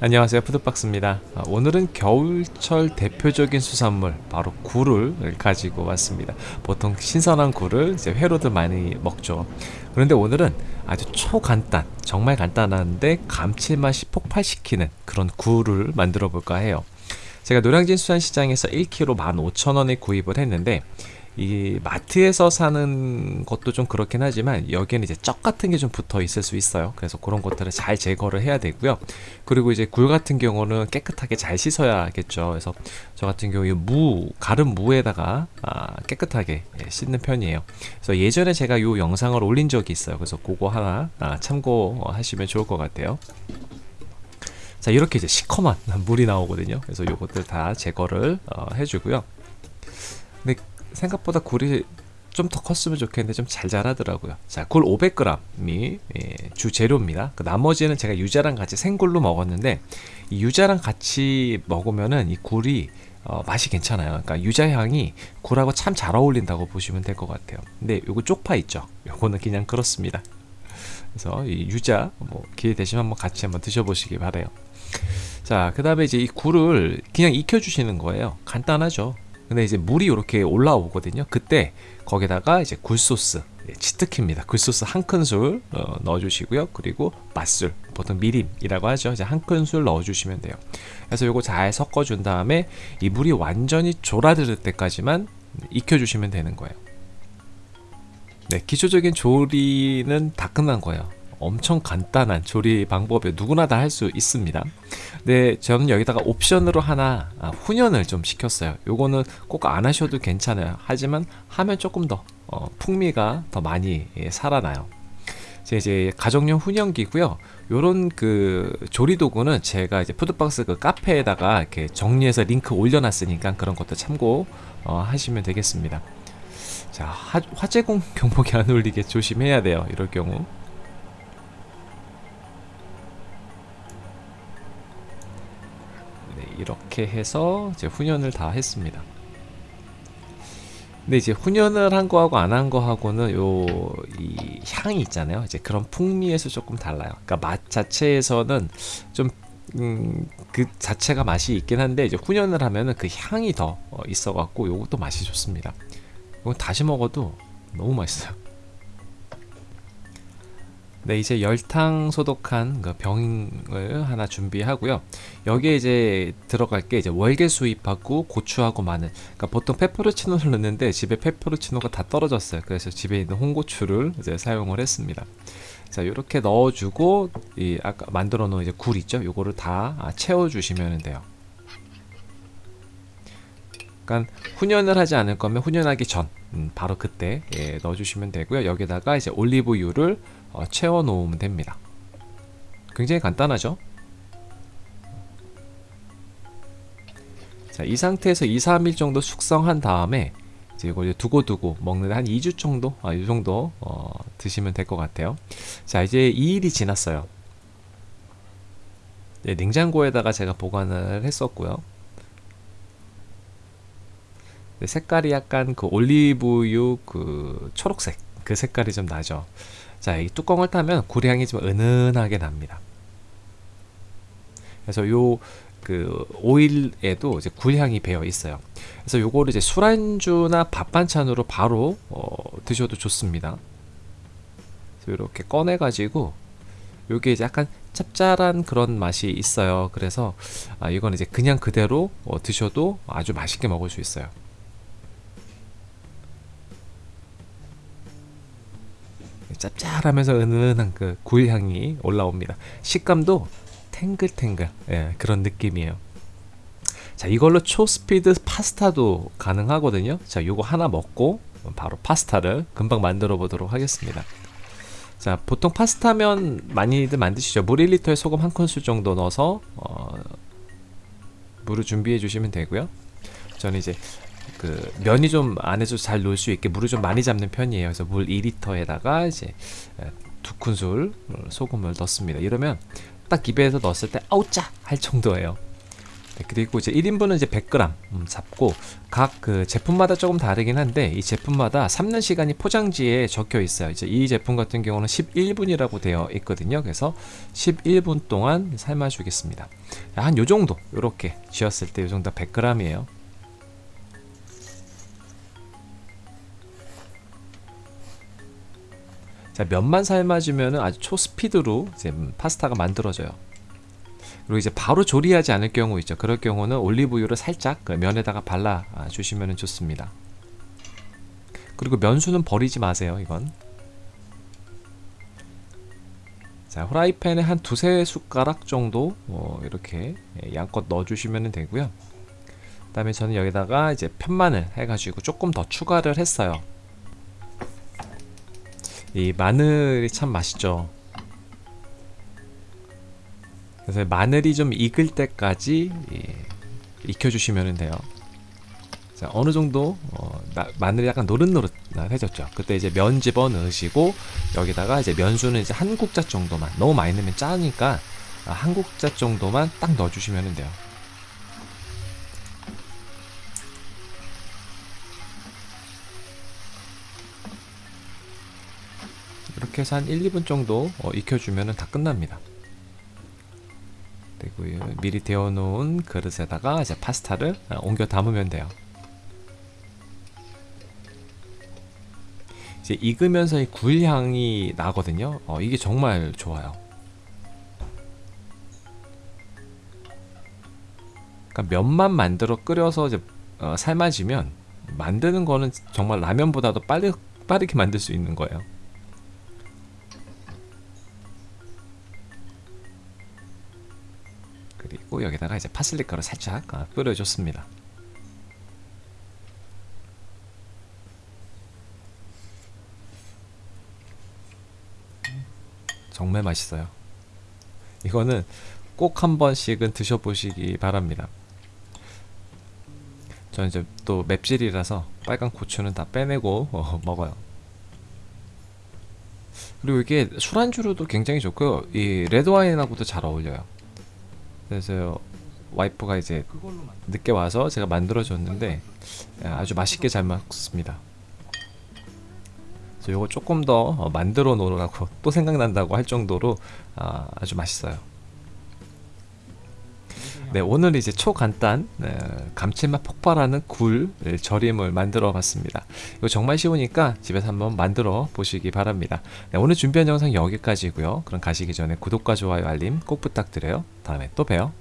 안녕하세요. 푸드박스입니다. 아, 오늘은 겨울철 대표적인 수산물 바로 굴을 가지고 왔습니다. 보통 신선한 굴을 이제 회로도 많이 먹죠. 그런데 오늘은 아주 초간단 정말 간단한데 감칠맛이 폭발시키는 그런 굴을 만들어 볼까 해요. 제가 노량진 수산시장에서 1kg 15,000원에 구입을 했는데 이 마트에서 사는 것도 좀 그렇긴 하지만 여기에는 이제 쩍 같은 게 좀 붙어 있을 수 있어요. 그래서 그런 것들을 잘 제거를 해야 되고요. 그리고 이제 굴 같은 경우는 깨끗하게 잘 씻어야겠죠. 그래서 저 같은 경우에 무 가른 무에다가 아, 깨끗하게 예, 씻는 편이에요. 그래서 예전에 제가 요 영상을 올린 적이 있어요. 그래서 그거 하나 아, 참고하시면 좋을 것 같아요. 자 이렇게 이제 시커먼 물이 나오거든요. 그래서 요것들 다 제거를 어, 해주고요. 근데 생각보다 굴이 좀 더 컸으면 좋겠는데 좀 잘 자라더라고요. 자굴 500g이 예, 주 재료입니다. 그 나머지는 제가 유자랑 같이 생굴로 먹었는데 이 유자랑 같이 먹으면은 이 굴이 어, 맛이 괜찮아요. 그러니까 유자 향이 굴하고 참 잘 어울린다고 보시면 될 것 같아요. 근데 요거 쪽파 있죠? 요거는 그냥 그렇습니다. 그래서 이 유자 뭐 기회 되시면 한번 같이 한번 드셔보시기 바래요. 자 그 다음에 이제 이 굴을 그냥 익혀 주시는 거예요. 간단하죠 근데 이제 물이 이렇게 올라오거든요. 그때 거기다가 이제 굴소스 예, 치트키입니다. 굴소스 한 큰술 어, 넣어주시고요. 그리고 맛술 보통 미림이라고 하죠. 이제 한 큰술 넣어주시면 돼요. 그래서 요거 잘 섞어준 다음에 이 물이 완전히 졸아들 때까지만 익혀주시면 되는 거예요. 네 기초적인 조리는 다 끝난 거예요 엄청 간단한 조리 방법이 누구나 다 할 수 있습니다. 네 저는 여기다가 옵션으로 하나 아, 훈연을 좀 시켰어요. 요거는 꼭 안 하셔도 괜찮아요. 하지만 하면 조금 더 어, 풍미가 더 많이 예, 살아나요. 제 이제 가정용 훈연기고요. 요런 그 조리도구는 제가 이제 푸드박스 그 카페에다가 이렇게 정리해서 링크 올려놨으니까 그런 것도 참고 어, 하시면 되겠습니다. 자 화, 화재공 경보기 안 울리게 조심해야 돼요 이럴 경우 이렇게 해서 이제 훈연을 다 했습니다. 근데 이제 훈연을 한 거하고 안 한 거하고는 요 이 향이 있잖아요. 이제 그런 풍미에서 조금 달라요. 그러니까 맛 자체에서는 좀 음, 그 자체가 맛이 있긴 한데 이제 훈연을 하면은 그 향이 더 어, 있어 갖고 요것도 맛이 좋습니다. 이건 다시 먹어도 너무 맛있어요 네 이제 열탕 소독한 그 병을 하나 준비하고요. 여기에 이제 들어갈 게 이제 월계 수잎하고 고추하고 마늘. 그러니까 보통 페퍼로치노를 넣는데 집에 페퍼로치노가 다 떨어졌어요. 그래서 집에 있는 홍고추를 이제 사용을 했습니다. 자 이렇게 넣어주고 이 아까 만들어 놓은 이제 굴 있죠? 요거를 다 채워 주시면 돼요 그러니까 훈연을 하지 않을 거면 훈연하기 전 음, 바로 그때 예, 넣어주시면 되고요. 여기다가 이제 올리브유를 어, 채워 놓으면 됩니다. 굉장히 간단하죠? 자, 이 상태에서 2, 3일 정도 숙성한 다음에 이제 이걸 두고두고 먹는데 한 2주 정도? 아, 이 정도 어, 드시면 될 것 같아요. 자 이제 2일이 지났어요. 네, 냉장고에다가 제가 보관을 했었고요. 네, 색깔이 약간 그 올리브유 그 초록색 그 색깔이 좀 나죠 자, 이 뚜껑을 타면 굴향이 좀 은은하게 납니다. 그래서 요 그 오일에도 이제 굴향이 배어 있어요. 그래서 요거를 이제 술안주나 밥 반찬으로 바로 어, 드셔도 좋습니다. 이렇게 꺼내 가지고 요게 이제 약간 짭짤한 그런 맛이 있어요. 그래서 아, 이건 이제 그냥 그대로 어, 드셔도 아주 맛있게 먹을 수 있어요. 짭짤하면서 은은한 그 굴향이 올라옵니다. 식감도 탱글탱글 예, 그런 느낌이에요. 자 이걸로 초스피드 파스타도 가능하거든요. 자 요거 하나 먹고 바로 파스타를 금방 만들어 보도록 하겠습니다. 자 보통 파스타면 많이들 만드시죠? 물 1리터에 소금 한 큰술 정도 넣어서 어, 물을 준비해 주시면 되고요. 저는 이제 그 면이 좀 안에서 잘 놓을 수 있게 물을 좀 많이 잡는 편이에요. 그래서 물 2리터에다가 이제 두 큰술 소금을 넣습니다. 이러면 딱 입에서 넣었을 때 아우짜 할 정도예요. 네, 그리고 이제 1인분은 이제 100g 음, 잡고 각 그 제품마다 조금 다르긴 한데 이 제품마다 삶는 시간이 포장지에 적혀 있어요. 이제 이 제품 같은 경우는 11분이라고 되어 있거든요. 그래서 11분 동안 삶아 주겠습니다. 한 요 정도 요렇게 쥐었을 때 요 정도 100g이에요. 자, 면만 삶아주면 아주 초스피드로 이제 음, 파스타가 만들어져요. 그리고 이제 바로 조리하지 않을 경우 있죠. 그럴 경우는 올리브유를 살짝 그 면에다가 발라 주시면 좋습니다. 그리고 면수는 버리지 마세요. 이건. 자, 후라이팬에 한 두세 숟가락 정도 어, 이렇게 양껏 넣어주시면 되고요. 그 다음에 저는 여기다가 이제 편마늘 해가지고 조금 더 추가를 했어요. 이 마늘이 참 맛있죠. 그래서 마늘이 좀 익을 때까지 예, 익혀주시면 돼요. 자, 어느 정도 어, 나, 마늘이 약간 노릇노릇해졌죠. 그때 이제 면 집어 넣으시고 여기다가 이제 면수는 이제 한 국자 정도만 너무 많이 넣으면 짜니까 한 국자 정도만 딱 넣어주시면 돼요. 이렇게 해서 한 1, 2분 정도 어, 익혀주면 다 끝납니다. 그리고 미리 데워놓은 그릇에다가 이제 파스타를 어, 옮겨 담으면 돼요. 이제 익으면서 이 굴향이 나거든요. 어, 이게 정말 좋아요. 그러니까 면만 만들어 끓여서 이제 어, 삶아지면 만드는 거는 정말 라면보다도 빨리 빠르게 만들 수 있는 거예요. 그리고 여기다가 이제 파슬리 가루 살짝 아, 뿌려줬습니다. 정말 맛있어요. 이거는 꼭 한 번씩은 드셔보시기 바랍니다. 저는 이제 또 맵찔이라서 빨간 고추는 다 빼내고 어, 먹어요. 그리고 이게 술안주로도 굉장히 좋고요. 이 레드와인하고도 잘 어울려요. 그래서 와이프가 이제 늦게 와서 제가 만들어줬는데 아주 맛있게 잘 먹습니다. 그래서 이거 조금 더 어, 만들어 놓으라고 또 생각난다고 할 정도로 아, 아주 맛있어요. 네 오늘 이제 초간단 감칠맛 폭발하는 굴 절임을 만들어 봤습니다. 이거 정말 쉬우니까 집에서 한번 만들어 보시기 바랍니다. 네, 오늘 준비한 영상 여기까지고요. 그럼 가시기 전에 구독과 좋아요 알림 꼭 부탁드려요. 다음에 또 봬요